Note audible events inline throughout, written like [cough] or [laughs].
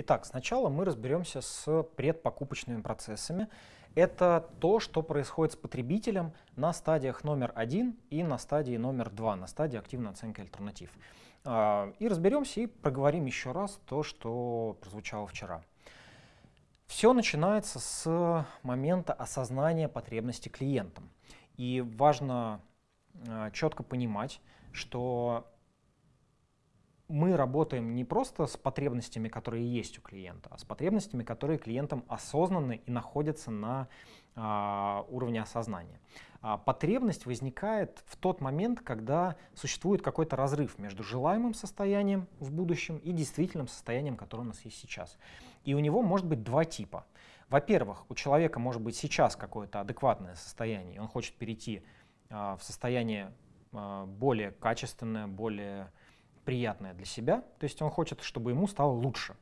Итак, сначала мы разберемся с предпокупочными процессами. Это то, что происходит с потребителем на стадиях номер один и на стадии номер два, на стадии активной оценки альтернатив. А, и разберемся и проговорим еще раз то, что прозвучало вчера. Все начинается с момента осознания потребности клиентам. И важно а, четко понимать, что мы работаем не просто с потребностями, которые есть у клиента, а с потребностями, которые клиентам осознаны и находятся на а, уровне осознания. А, потребность возникает в тот момент, когда существует какой-то разрыв между желаемым состоянием в будущем и действительным состоянием, которое у нас есть сейчас. И у него может быть два типа. Во-первых, у человека может быть сейчас какое-то адекватное состояние, он хочет перейти а, в состояние а, более качественное, более приятное для себя, то есть он хочет, чтобы ему стало лучше.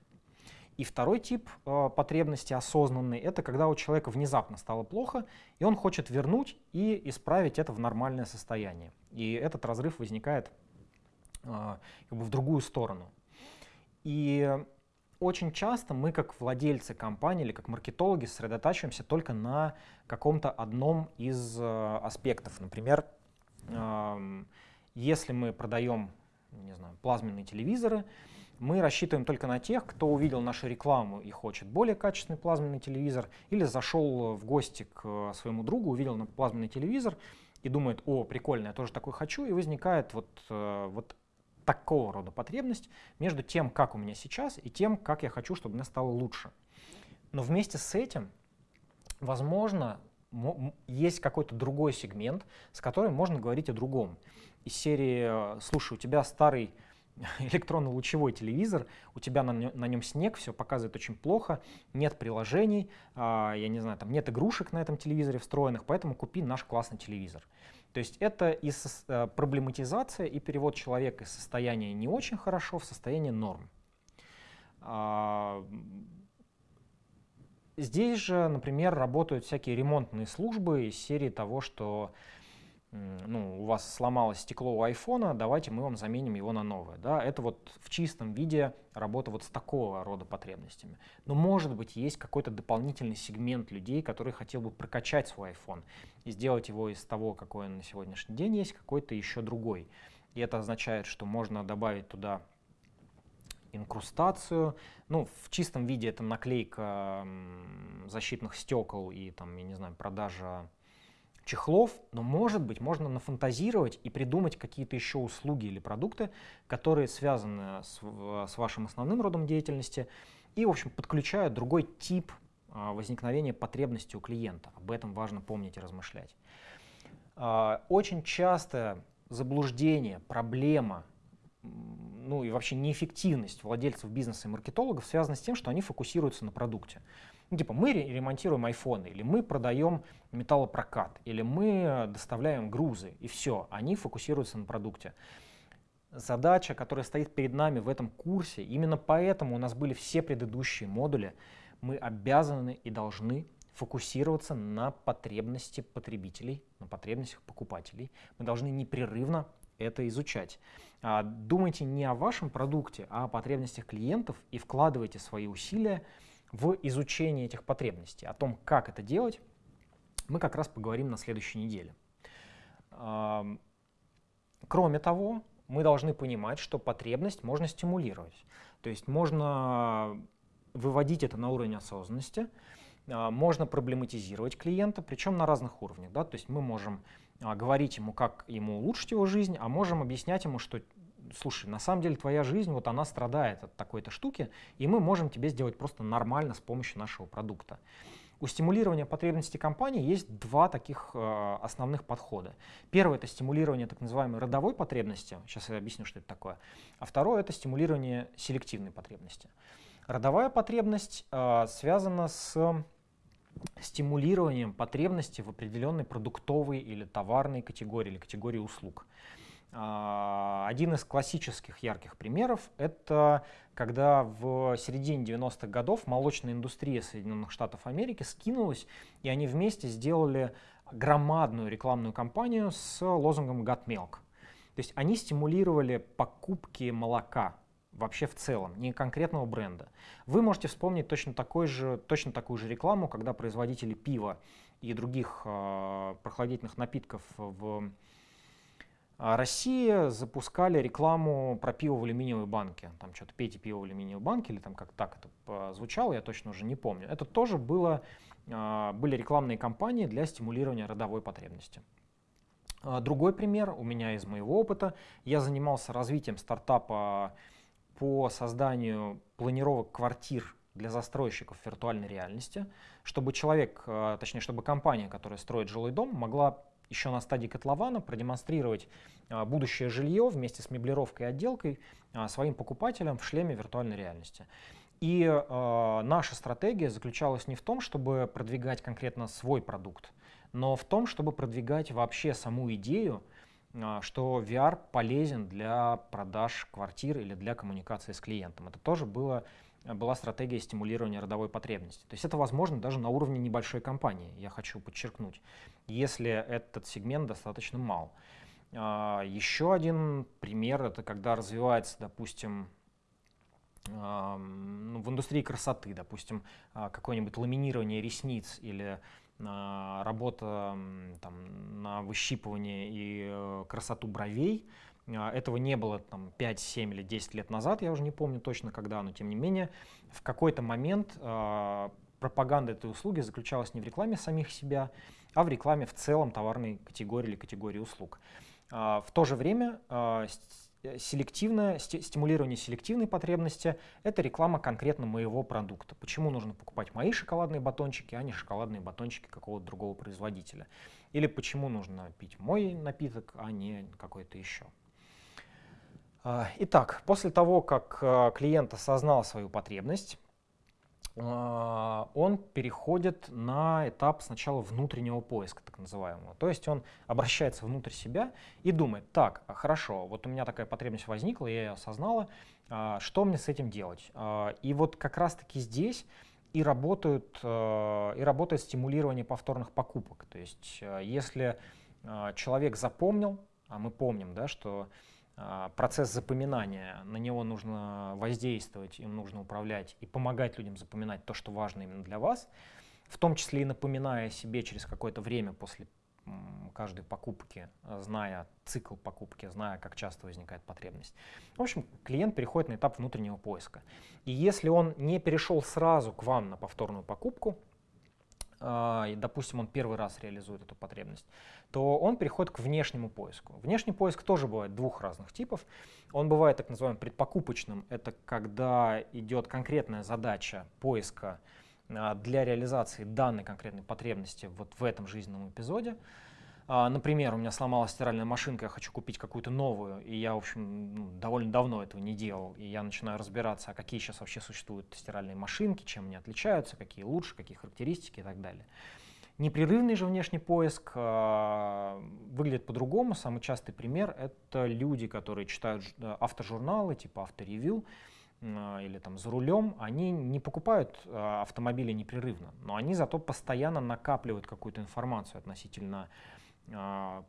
И второй тип э, потребности осознанный — это когда у человека внезапно стало плохо, и он хочет вернуть и исправить это в нормальное состояние. И этот разрыв возникает э, как бы в другую сторону. И очень часто мы, как владельцы компании или как маркетологи, сосредотачиваемся только на каком-то одном из э, аспектов. Например, э, если мы продаем не знаю, плазменные телевизоры, мы рассчитываем только на тех, кто увидел нашу рекламу и хочет более качественный плазменный телевизор, или зашел в гости к э, своему другу, увидел плазменный телевизор и думает, о, прикольно, я тоже такой хочу, и возникает вот, э, вот такого рода потребность между тем, как у меня сейчас, и тем, как я хочу, чтобы мне стало лучше. Но вместе с этим, возможно, есть какой-то другой сегмент, с которым можно говорить о другом. Из серии «Слушай, у тебя старый [laughs] электронно-лучевой телевизор, у тебя на, на нем снег, все показывает очень плохо, нет приложений, э, я не знаю, там нет игрушек на этом телевизоре встроенных, поэтому купи наш классный телевизор. То есть это и со, э, проблематизация и перевод человека из состояния не очень хорошо в состояние норм. Э, Здесь же, например, работают всякие ремонтные службы из серии того, что ну, у вас сломалось стекло у айфона, давайте мы вам заменим его на новое. Да? Это вот в чистом виде работа вот с такого рода потребностями. Но может быть есть какой-то дополнительный сегмент людей, который хотел бы прокачать свой iPhone и сделать его из того, какой он на сегодняшний день есть, какой-то еще другой. И это означает, что можно добавить туда инкрустацию. Ну, в чистом виде это наклейка защитных стекол и, там, я не знаю, продажа чехлов, но, может быть, можно нафантазировать и придумать какие-то еще услуги или продукты, которые связаны с, с вашим основным родом деятельности и, в общем, подключают другой тип а, возникновения потребности у клиента. Об этом важно помнить и размышлять. А, очень часто заблуждение, проблема ну и вообще неэффективность владельцев бизнеса и маркетологов связана с тем, что они фокусируются на продукте. Ну, типа мы ремонтируем айфоны, или мы продаем металлопрокат, или мы доставляем грузы, и все, они фокусируются на продукте. Задача, которая стоит перед нами в этом курсе, именно поэтому у нас были все предыдущие модули, мы обязаны и должны фокусироваться на потребности потребителей, на потребностях покупателей. Мы должны непрерывно это изучать. А, думайте не о вашем продукте, а о потребностях клиентов и вкладывайте свои усилия в изучение этих потребностей. О том, как это делать, мы как раз поговорим на следующей неделе. Кроме того, мы должны понимать, что потребность можно стимулировать. То есть можно выводить это на уровень осознанности, а, можно проблематизировать клиента, причем на разных уровнях. Да? То есть мы можем а, говорить ему, как ему улучшить его жизнь, а можем объяснять ему, что слушай, на самом деле твоя жизнь, вот она страдает от такой-то штуки, и мы можем тебе сделать просто нормально с помощью нашего продукта. У стимулирования потребностей компании есть два таких э, основных подхода. Первый — это стимулирование так называемой родовой потребности, сейчас я объясню, что это такое, а второе — это стимулирование селективной потребности. Родовая потребность э, связана с стимулированием потребности в определенной продуктовой или товарной категории или категории услуг. А, один из классических ярких примеров — это когда в середине 90-х годов молочная индустрия Соединенных Штатов Америки скинулась, и они вместе сделали громадную рекламную кампанию с лозунгом «Got Milk». То есть они стимулировали покупки молока вообще в целом, не конкретного бренда. Вы можете вспомнить точно, такой же, точно такую же рекламу, когда производители пива и других э, прохладительных напитков в а России запускали рекламу про пиво в алюминиевой банке. Там что-то пейте пиво в алюминиевой банке, или там как так это звучало, я точно уже не помню. Это тоже было, а, были рекламные кампании для стимулирования родовой потребности. Другой пример у меня из моего опыта. Я занимался развитием стартапа по созданию планировок квартир для застройщиков виртуальной реальности, чтобы человек, точнее, чтобы компания, которая строит жилой дом, могла еще на стадии котлована продемонстрировать а, будущее жилье вместе с меблировкой и отделкой а, своим покупателям в шлеме виртуальной реальности. И э, наша стратегия заключалась не в том, чтобы продвигать конкретно свой продукт, но в том, чтобы продвигать вообще саму идею, э, что VR полезен для продаж квартир или для коммуникации с клиентом. Это тоже было была стратегия стимулирования родовой потребности. То есть это возможно даже на уровне небольшой компании, я хочу подчеркнуть, если этот сегмент достаточно мал. А, еще один пример — это когда развивается, допустим, ну, в индустрии красоты, допустим, а, какое-нибудь ламинирование ресниц или работа там, на выщипывание и э, красоту бровей — а, этого не было там 5, 7 или 10 лет назад, я уже не помню точно когда, но тем не менее в какой-то момент э, пропаганда этой услуги заключалась не в рекламе самих себя, а в рекламе в целом товарной категории или категории услуг. В то же время селективное, стимулирование селективной потребности — это реклама конкретно моего продукта. Почему нужно покупать мои шоколадные батончики, а не шоколадные батончики какого-то другого производителя? Или почему нужно пить мой напиток, а не какой-то еще? А, итак, после того, как а, клиент осознал свою потребность, он переходит на этап сначала внутреннего поиска, так называемого. То есть он обращается внутрь себя и думает, так, хорошо, вот у меня такая потребность возникла, я ее осознала, что мне с этим делать? И вот как раз-таки здесь и, работают, и работает стимулирование повторных покупок. То есть если человек запомнил, а мы помним, да, что а, процесс запоминания, на него нужно воздействовать, им нужно управлять и помогать людям запоминать то, что важно именно для вас, в том числе и напоминая себе через какое-то время после каждой покупки, зная цикл покупки, зная, как часто возникает потребность. В общем, клиент переходит на этап внутреннего поиска. И если он не перешел сразу к вам на повторную покупку, а, допустим, он первый раз реализует эту потребность, то он переходит к внешнему поиску. Внешний поиск тоже бывает двух разных типов. Он бывает так называемым предпокупочным. Это когда идет конкретная задача поиска а, для реализации данной конкретной потребности вот в этом жизненном эпизоде. А, например, у меня сломалась стиральная машинка, я хочу купить какую-то новую, и я, в общем, ну, довольно давно этого не делал, и я начинаю разбираться, а какие сейчас вообще существуют стиральные машинки, чем они отличаются, какие лучше, какие характеристики и так далее. Непрерывный же внешний поиск э, выглядит по-другому. Самый частый пример — это люди, которые читают э, автожурналы типа авторевью э, или там за рулем. Они не покупают э, автомобили непрерывно, но они зато постоянно накапливают какую-то информацию относительно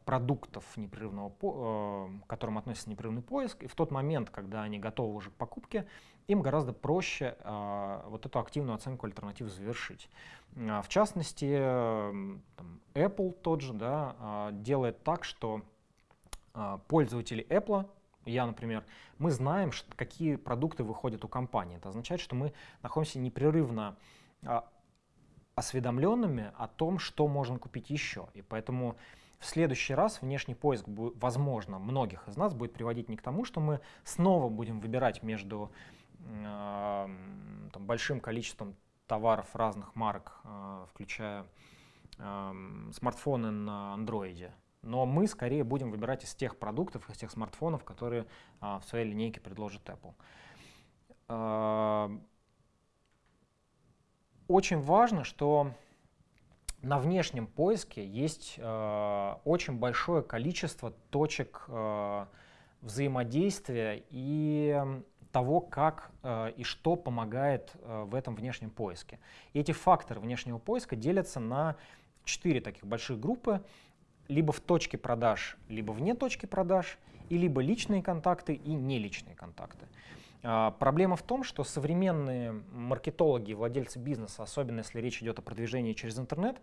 продуктов непрерывного, э, к которым относится непрерывный поиск, и в тот момент, когда они готовы уже к покупке, им гораздо проще а, вот эту активную оценку альтернатив завершить. А, в частности, там, Apple тот же да, делает так, что пользователи Apple я, например, мы знаем, какие продукты выходят у компании. Это означает, что мы находимся непрерывно осведомленными о том, что можно купить еще. И поэтому в следующий раз внешний поиск, возможно, многих из нас будет приводить не к тому, что мы снова будем выбирать между э, там, большим количеством товаров разных марок, э, включая э, смартфоны на андроиде, но мы скорее будем выбирать из тех продуктов, из тех смартфонов, которые э, в своей линейке предложит Apple. Э, очень важно, что на внешнем поиске есть э, очень большое количество точек э, взаимодействия и того, как э, и что помогает э, в этом внешнем поиске. Эти факторы внешнего поиска делятся на четыре таких больших группы, либо в точке продаж, либо вне точки продаж, и либо личные контакты и неличные контакты. Проблема в том, что современные маркетологи, владельцы бизнеса, особенно если речь идет о продвижении через интернет,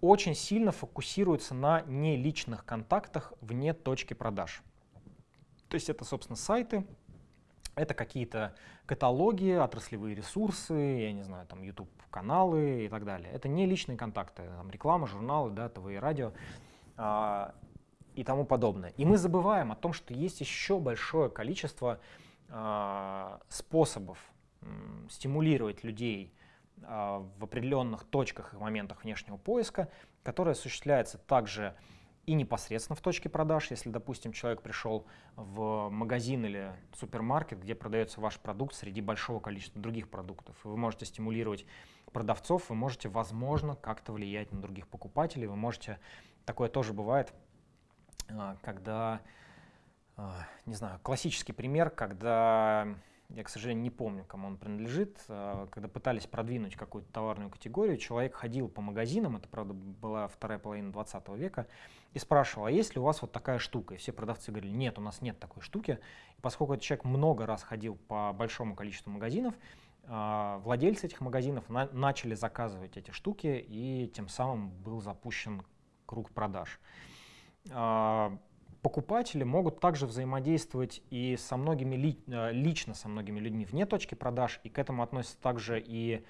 очень сильно фокусируются на неличных контактах вне точки продаж. То есть это, собственно, сайты, это какие-то каталоги, отраслевые ресурсы, я не знаю, там YouTube-каналы и так далее. Это не личные контакты, там реклама, журналы, да, ТВ и радио а, и тому подобное. И мы забываем о том, что есть еще большое количество а, способов м, стимулировать людей а, в определенных точках и моментах внешнего поиска, которые осуществляются также и непосредственно в точке продаж, если, допустим, человек пришел в магазин или супермаркет, где продается ваш продукт среди большого количества других продуктов, вы можете стимулировать продавцов, вы можете, возможно, как-то влиять на других покупателей, вы можете, такое тоже бывает, а, когда, а, не знаю, классический пример, когда я, к сожалению, не помню, кому он принадлежит, а, когда пытались продвинуть какую-то товарную категорию, человек ходил по магазинам, это, правда, была вторая половина 20 века, и спрашивал, а есть ли у вас вот такая штука? И все продавцы говорили, нет, у нас нет такой штуки. И поскольку этот человек много раз ходил по большому количеству магазинов, а, владельцы этих магазинов на начали заказывать эти штуки, и тем самым был запущен круг продаж. А, покупатели могут также взаимодействовать и со многими, э, лично со многими людьми вне точки продаж, и к этому относятся также и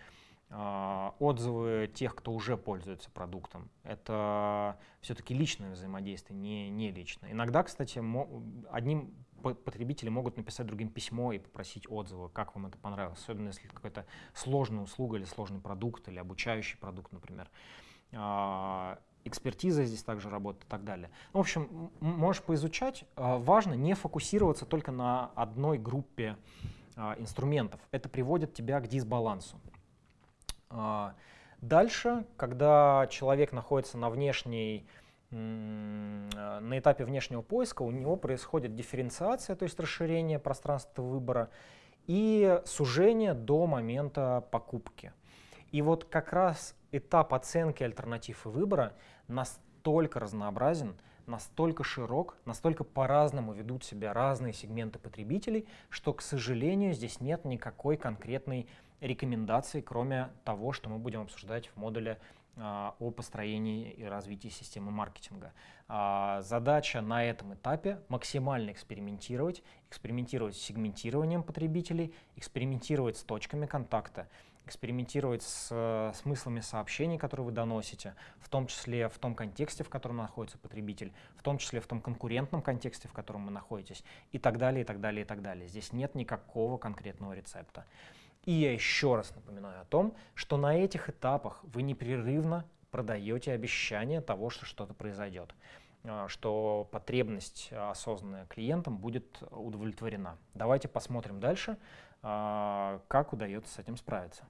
э, отзывы тех, кто уже пользуется продуктом. Это все-таки личное взаимодействие, не, не личное. Иногда, кстати, одним потребители могут написать другим письмо и попросить отзывы, как вам это понравилось, особенно если какая-то сложная услуга или сложный продукт, или обучающий продукт, например. Экспертиза здесь также работает и так далее. Ну, в общем, можешь поизучать. А, важно не фокусироваться только на одной группе а, инструментов. Это приводит тебя к дисбалансу. А, дальше, когда человек находится на внешней на этапе внешнего поиска у него происходит дифференциация, то есть расширение пространства выбора и сужение до момента покупки. И вот как раз этап оценки альтернатив и выбора настолько разнообразен, настолько широк, настолько по-разному ведут себя разные сегменты потребителей, что, к сожалению, здесь нет никакой конкретной рекомендации, кроме того, что мы будем обсуждать в модуле а, о построении и развитии системы маркетинга. А, задача на этом этапе максимально экспериментировать, экспериментировать с сегментированием потребителей, экспериментировать с точками контакта, экспериментировать с э, смыслами сообщений, которые вы доносите, в том числе в том контексте, в котором находится потребитель, в том числе в том конкурентном контексте, в котором вы находитесь, и так далее, и так далее, и так далее. Здесь нет никакого конкретного рецепта. И я еще раз напоминаю о том, что на этих этапах вы непрерывно продаете обещание того, что что-то произойдет э, что потребность, э, осознанная клиентам, будет удовлетворена. Давайте посмотрим дальше, как удается с этим справиться.